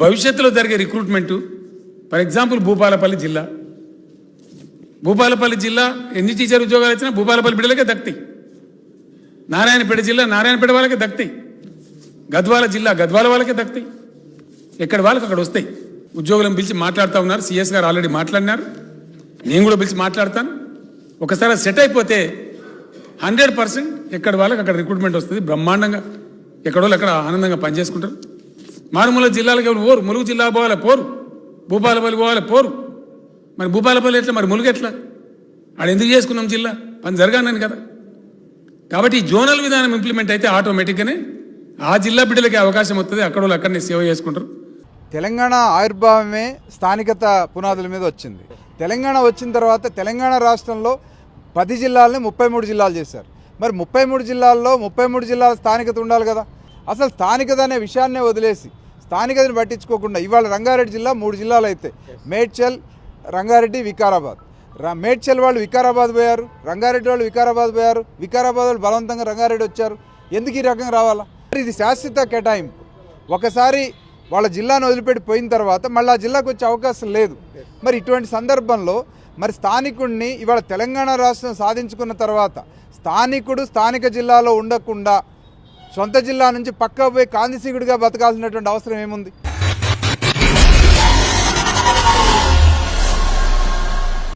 భవిష్యత్తులో జరిగే recruitment for example Bhupalpally జిల్లా. భూపాలపల్లి జిల్లా ఎన్ని టీచర్ ఉద్యోగాలు వచ్చినా భూపాలపల్లి బిడ్డలకే దక్తాయి నారాయణపేట జిల్లా నారాయణపేట వాళ్ళకే దక్తాయి గద్వాల జిల్లా గద్వాల వాళ్ళకే దక్తాయి ఎక్కడ వాళ్ళకి అక్కడ వస్తాయి. ఉద్యోగులను పిలిచి మాట్లాడుతూ ఉన్నారు. సిఎస్ గారు ఆల్రెడీ మాట్లాడినారు. నేను కూడా పిలిచి మాట్లాడతాను. ఒకసారి సెట్ అయిపోతే హండ్రెడ్ పర్సెంట్ ఎక్కడ వాళ్ళకి అక్కడ రిక్రూట్మెంట్ వస్తుంది. బ్రహ్మాండంగా ఎక్కడో అక్కడ ఆనందంగా పనిచేసుకుంటారు. మారుమూల జిల్లాలకు ఎవరు పోరు? ములుగు జిల్లా పోవాలి? పోరు. భూపాలపల్లి పోవాలి? పోరు. మరి భూపాలపల్లి ఎట్లా? మరి ములుగు ఎట్లా? ఆడ ఎందుకు చేసుకున్నాం జిల్లా? పని జరగానని కదా. కాబట్టి ఈ జోనల్ విధానం ఇంప్లిమెంట్ అయితే ఆటోమేటిక్గానే ఆ జిల్లా బిడ్డలకి అవకాశం వస్తుంది అక్కడ వాళ్ళు అక్కడనే సేవ చేసుకుంటారు. తెలంగాణ ఆవిర్భావమే స్థానికత పునాదుల మీద వచ్చింది. తెలంగాణ వచ్చిన తర్వాత తెలంగాణ రాష్ట్రంలో పది జిల్లాలని ముప్పై మూడు జిల్లాలు చేశారు. మరి ముప్పై మూడు జిల్లాల్లో ముప్పై మూడు జిల్లాల స్థానికత ఉండాలి కదా. అసలు స్థానికత అనే విషయాన్నే వదిలేసి స్థానికతను పట్టించుకోకుండా ఇవాళ రంగారెడ్డి జిల్లా మూడు జిల్లాలు అయితే. మేడ్చల్ రంగారెడ్డి వికారాబాద్. ర- మేడ్చల్ వాళ్ళు వికారాబాద్ పోయారు రంగారెడ్డి వాళ్ళు వికారాబాద్ పోయారు వికారాబాద్ వాళ్ళు బలవంతంగా రంగారెడ్డి వచ్చారు. ఎందుకు ఈ రకంగా రావాలా? మరి ఇది శాశ్వత కేటాయింపు. ఒకసారి వాళ్ళ జిల్లాను వదిలిపెట్టి పోయిన తర్వాత మళ్ళీ ఆ జిల్లాకు వచ్చే అవకాశం లేదు. మరి ఇటువంటి సందర్భంలో మరి స్థానికుడిని ఇవాళ తెలంగాణ రాష్ట్రం సాధించుకున్న తర్వాత స్థానికుడు స్థానిక జిల్లాలో ఉండకుండా సొంత జిల్లా నుంచి పక్క పోయి కాంతిసీకుడిగా బతకాల్సినటువంటి అవసరం ఏముంది?